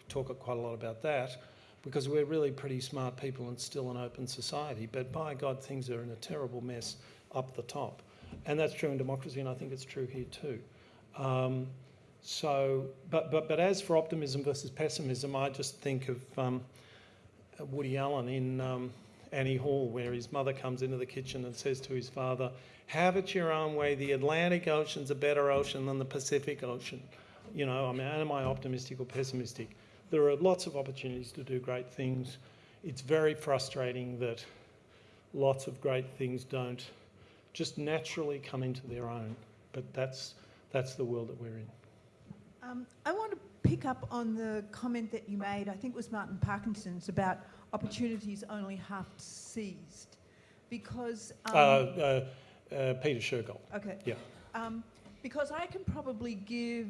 talk quite a lot about that because we're really pretty smart people and still an open society. But by God, things are in a terrible mess up the top. And that's true in democracy, and I think it's true here too. Um, so, but, but, but as for optimism versus pessimism, I just think of um, Woody Allen in um, Annie Hall, where his mother comes into the kitchen and says to his father, Have it your own way. The Atlantic Ocean's a better ocean than the Pacific Ocean. You know, I mean, am I optimistic or pessimistic? There are lots of opportunities to do great things. It's very frustrating that lots of great things don't just naturally come into their own. But that's, that's the world that we're in. Um, I want to pick up on the comment that you made, I think it was Martin Parkinson's, about opportunities only half seized. Because, um, Uh, uh, uh, Peter Shergold. okay. yeah. Um, because I can probably give,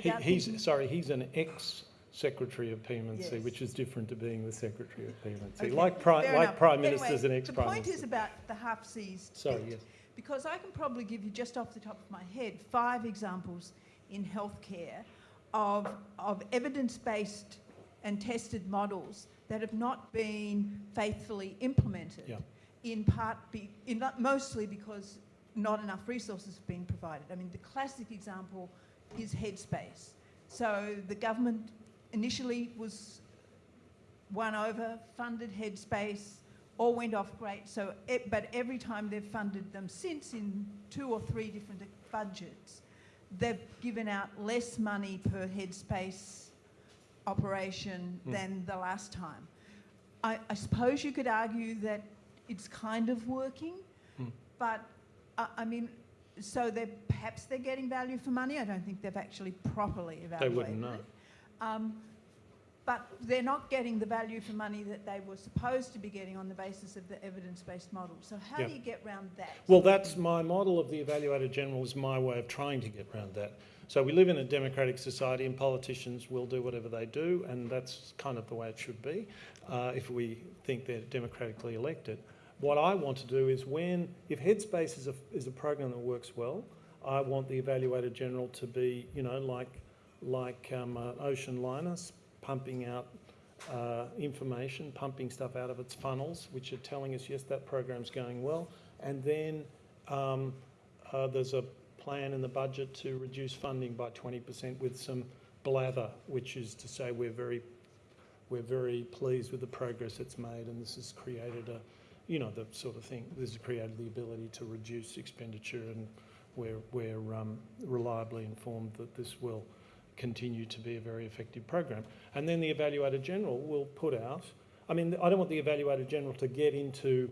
He, he's, thinking- sorry, he's an ex-secretary of PM&C, Yes. which is different to being the secretary of PM&C. Okay, Like, pri- fair like enough. prime Anyway, ministers and ex-prime The point is about the half seized. Sorry, bit. yes. Because I can probably give you, just off the top of my head, five examples in healthcare of, of evidence-based and tested models that have not been faithfully implemented. Yeah. In part, be, in, mostly because not enough resources have been provided. I mean, the classic example is Headspace. So the government initially was won over, funded Headspace, all went off great. So, e- but every time they've funded them since in two or three different budgets, they've given out less money per Headspace operation Mm. than the last time. I, I suppose you could argue that it's kind of working, Mm. but I, I mean, so they're perhaps they're getting value for money. I don't think they've actually properly evaluated. They wouldn't know. it. Um, but they're not getting the value for money that they were supposed to be getting on the basis of the evidence-based model. So how Yeah. do you get round that? Well, that's my model of the evaluator general is my way of trying to get around that. So we live in a democratic society and politicians will do whatever they do and that's kind of the way it should be uh, if we think they're democratically elected. What I want to do is when, if Headspace is a, is a program that works well, I want the evaluator general to be, you know, like, like um, uh, Ocean Linus pumping out uh, information, pumping stuff out of its funnels, which are telling us, yes, that program's going well. And then um, uh, there's a plan in the budget to reduce funding by 20% with some blather, which is to say we're very, we're very pleased with the progress it's made and this has created a, you know, the sort of thing, this has created the ability to reduce expenditure and we're, we're um, reliably informed that this will continue to be a very effective program. And then the Evaluator General will put out, I mean, I don't want the Evaluator General to get into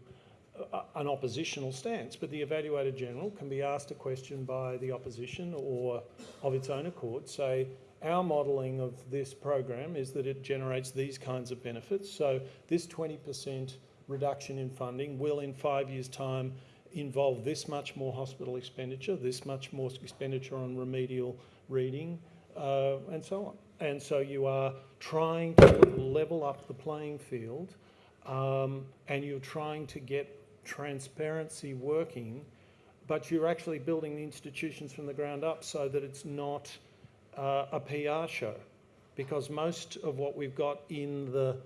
a- an oppositional stance, but the Evaluator General can be asked a question by the opposition or of its own accord, say, our modelling of this program is that it generates these kinds of benefits. So this 20% reduction in funding will in five years' time involve this much more hospital expenditure, this much more expenditure on remedial reading, uh, and so on. And so you are trying to level up the playing field um, and you're trying to get transparency working, but you're actually building the institutions from the ground up so that it's not uh, a PR show. Because most of what we've got in the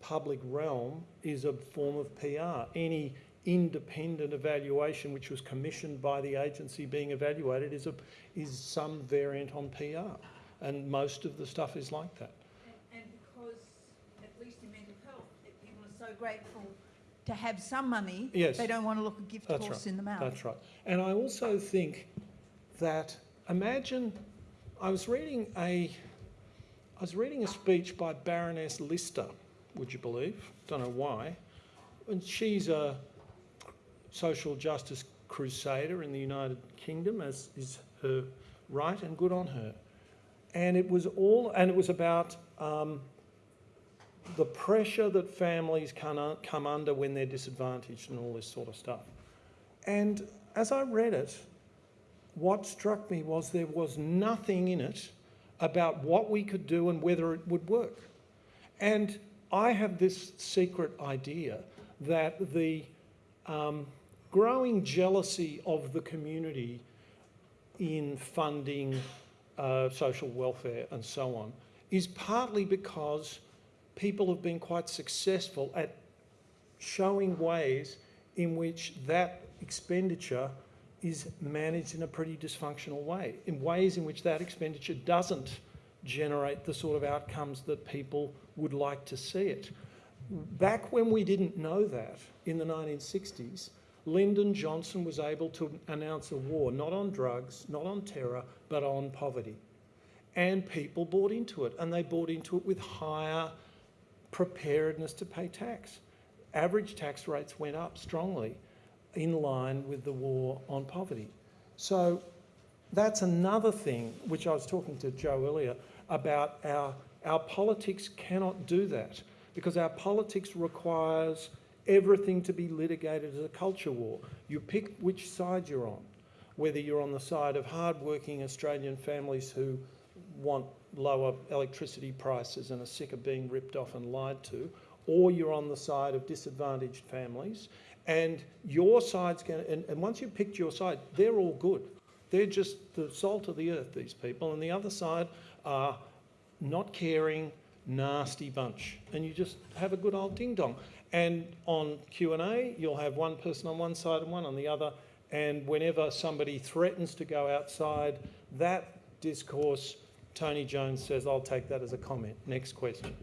public realm is a form of PR. Any independent evaluation which was commissioned by the agency being evaluated is, a, is some variant on PR. And most of the stuff is like that. And, and because, at least in mental health, people are so grateful to have some money, Yes. they don't want to look a gift That's horse right. in the mouth. That's right. And I also think that imagine I was reading a I was reading a speech by Baroness Lister, would you believe? Don't know why. And she's a social justice crusader in the United Kingdom, as is her right, and good on her. And it was all, and it was about um, the pressure that families can, come under when they're disadvantaged and all this sort of stuff. And as I read it, what struck me was there was nothing in it about what we could do and whether it would work. And I have this secret idea that the um, growing jealousy of the community in funding uh, social welfare and so on is partly because people have been quite successful at showing ways in which that expenditure is managed in a pretty dysfunctional way, in ways in which that expenditure doesn't generate the sort of outcomes that people would like to see it. Back when we didn't know that, in the 1960s, Lyndon Johnson was able to announce a war, not on drugs, not on terror, but on poverty. And people bought into it, and they bought into it with higher preparedness to pay tax. Average tax rates went up strongly in line with the war on poverty. So That's another thing which I was talking to Joe earlier about our, our politics cannot do that because our politics requires everything to be litigated as a culture war. You pick which side you're on, whether you're on the side of hard-working Australian families who want lower electricity prices and are sick of being ripped off and lied to, or you're on the side of disadvantaged families. And your side's going and, and once you've picked your side, they're all good. They're just the salt of the earth, these people. And the other side are not caring, nasty bunch. And you just have a good old ding dong. And on Q&A, you'll have one person on one side and one on the other. And whenever somebody threatens to go outside that discourse, Tony Jones says, I'll take that as a comment. Next question.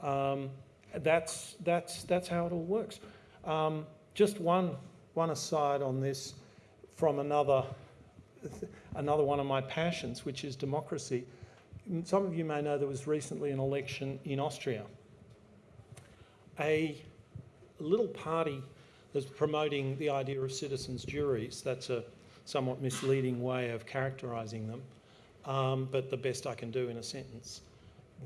Um, that's, that's, that's how it all works. Um, just one, one aside on this from another, another one of my passions, which is democracy. Some of you may know there was recently an election in Austria. A little party that's promoting the idea of citizens' juries, that's a somewhat misleading way of characterising them, um, but the best I can do in a sentence,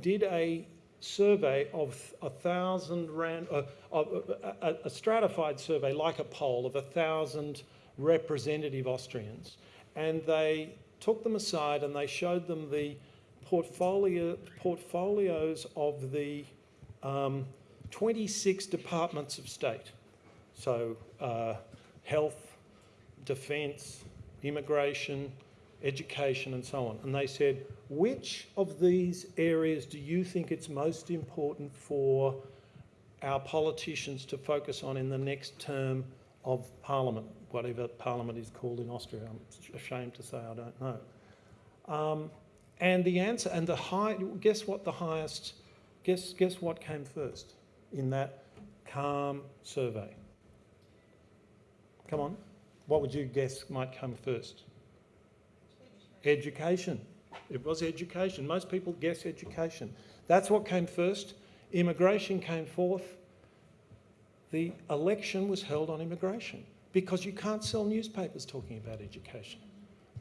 did a survey of a thousand uh, of, a, a stratified survey like a poll of a thousand representative Austrians, and they took them aside and they showed them the portfolio, portfolios of the um, 26 departments of state. So uh, health, defence, immigration, education and so on. And they said, which of these areas do you think it's most important for our politicians to focus on in the next term of Parliament, whatever Parliament is called in Austria? I'm ashamed to say I don't know. Um, and the answer, and the high, guess what the highest, guess, guess what came first in that calm survey? Come on, what would you guess might come first? Education. It was education. Most people guess education. That's what came first. Immigration came fourth. The election was held on immigration because you can't sell newspapers talking about education.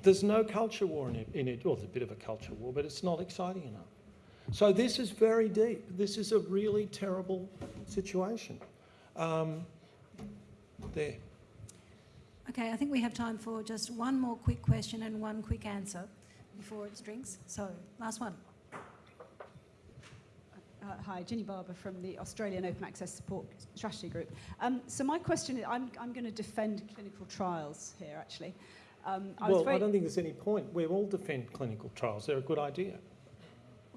There's no culture war in it. In it. Well, there's a bit of a culture war, but it's not exciting enough. So this is very deep. This is a really terrible situation. Um, there. Okay, I think we have time for just one more quick question and one quick answer before it's drinks. So, last one. Uh, hi, Ginny Barbour from the Australian Open Access Support Strategy Group. Um, so my question is, I'm, I'm going to defend clinical trials here, actually. Um, I was well, very, I don't think there's any point. We all defend clinical trials. They're a good idea.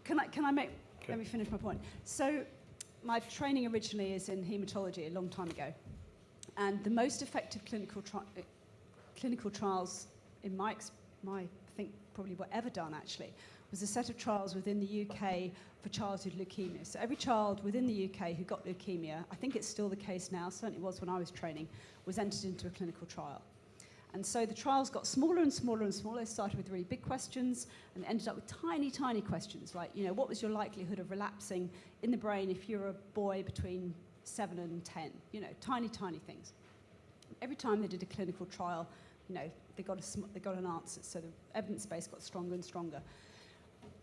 Can I, can I make, Okay. let me finish my point. So my training originally is in haematology a long time ago. And the most effective clinical, tri- uh, clinical trials in my, my, I think probably were ever done actually, was a set of trials within the UK for childhood leukemia. So every child within the UK who got leukemia, I think it's still the case now, certainly was when I was training, was entered into a clinical trial. And so the trials got smaller and smaller and smaller. They started with really big questions and ended up with tiny, tiny questions like, you know, what was your likelihood of relapsing in the brain if you're a boy between seven and 10? You know, tiny, tiny things. Every time they did a clinical trial, you know, they got, a, they got an answer. So the evidence base got stronger and stronger.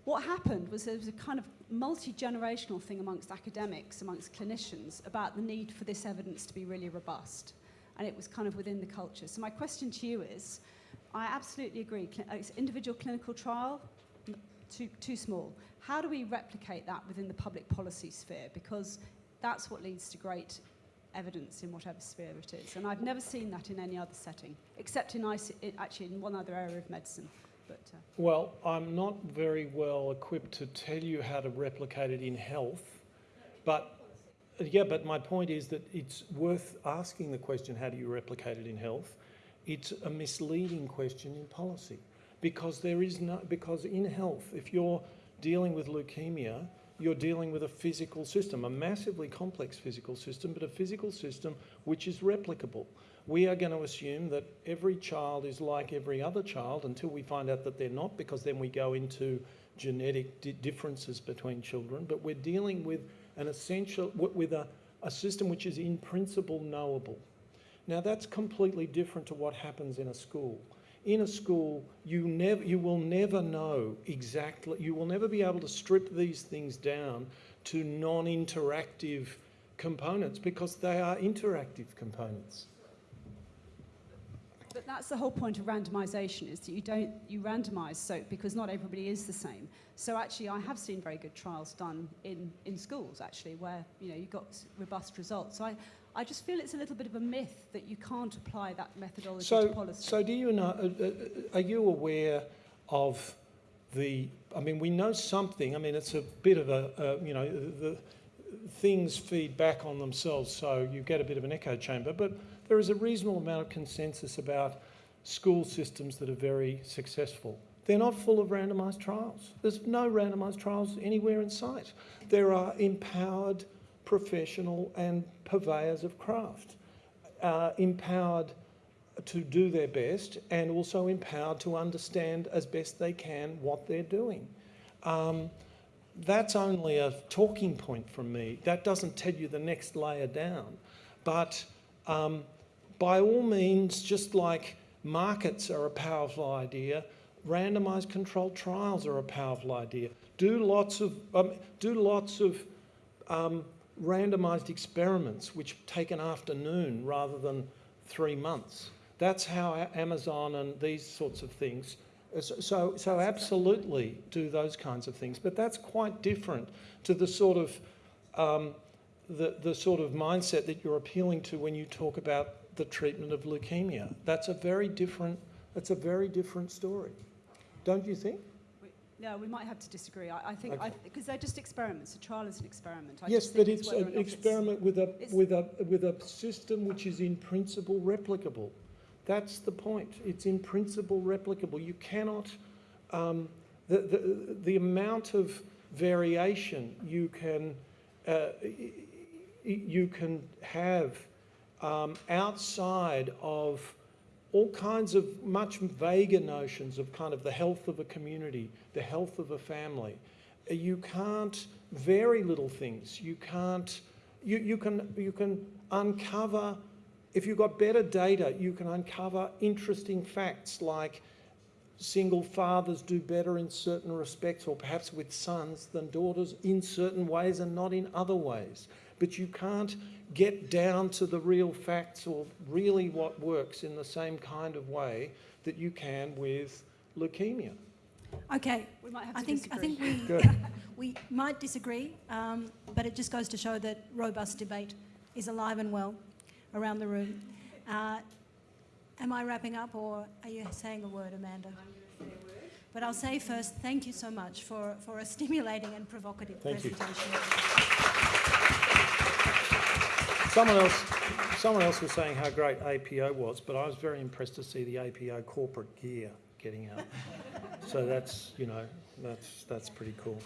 What happened was there was a kind of multi generational thing amongst academics, amongst clinicians, about the need for this evidence to be really robust. And it was kind of within the culture. So, my question to you is I absolutely agree. It's individual clinical trial, too, too small. How do we replicate that within the public policy sphere? Because that's what leads to great evidence in whatever sphere it is. And I've never seen that in any other setting, except in actually in one other area of medicine. But uh, Well, I'm not very well equipped to tell you how to replicate it in health, but yeah, but my point is that it's worth asking the question, how do you replicate it in health? It's a misleading question in policy because there is no, because in health, if you're dealing with leukemia, you're dealing with a physical system, a massively complex physical system, but a physical system which is replicable. We are going to assume that every child is like every other child until we find out that they're not, because then we go into genetic di- differences between children. But we're dealing with an essential, with a, a system which is in principle knowable. Now, that's completely different to what happens in a school. in a school, you never, you will never know exactly, you will never be able to strip these things down to non-interactive components because they are interactive components. That's the whole point of randomisation is that you don't you randomise so because not everybody is the same. So actually, I have seen very good trials done in, in schools actually where you know you got robust results. So I, I just feel it's a little bit of a myth that you can't apply that methodology So, to policy. so do you know, uh, uh, are you aware of the, I mean, we know something, I mean, it's a bit of a, uh, you know, the, things feed back on themselves, so you get a bit of an echo chamber, but there is a reasonable amount of consensus about school systems that are very successful. They're not full of randomised trials. There's no randomised trials anywhere in sight. There are empowered professional and purveyors of craft, uh, empowered to do their best and also empowered to understand as best they can what they're doing. Um, that's only a talking point from me. That doesn't tell you the next layer down. But um, by all means, just like markets are a powerful idea, randomised controlled trials are a powerful idea. Do lots of, um, do lots of um, randomised experiments which take an afternoon rather than three months. That's how Amazon and these sorts of things. uh, So, so, so absolutely do those kinds of things, but that's quite different to the sort of um, the, the sort of mindset that you're appealing to when you talk about the treatment of leukemia. That's a very different. That's a very different story, don't you think? We- no, we might have to disagree. I, I think Okay. because they're just experiments. A trial is an experiment. I yes, but think it's an not it's- experiment with a with a with a system which is in principle replicable. That's the point. It's in principle replicable. You cannot um, the, the the amount of variation you can uh, you can have um, outside of all kinds of much vaguer notions of kind of the health of a community, the health of a family. You can't vary little things. You can't, you, you can, you can uncover, if you've got better data, you can uncover interesting facts like single fathers do better in certain respects, or perhaps with sons than daughters in certain ways and not in other ways. But you can't get down to the real facts or really what works in the same kind of way that you can with leukemia. Okay, We might have I to think, I disagree. think we, we might disagree, um, but it just goes to show that robust debate is alive and well around the room. Uh, am I wrapping up or are you saying a word, Amanda? But I'll say first, thank you so much for, for a stimulating and provocative Thank you. Someone else, someone else was saying how great APO was, but I was very impressed to see the APO corporate gear getting out. so that's, you know, that's, that's pretty cool.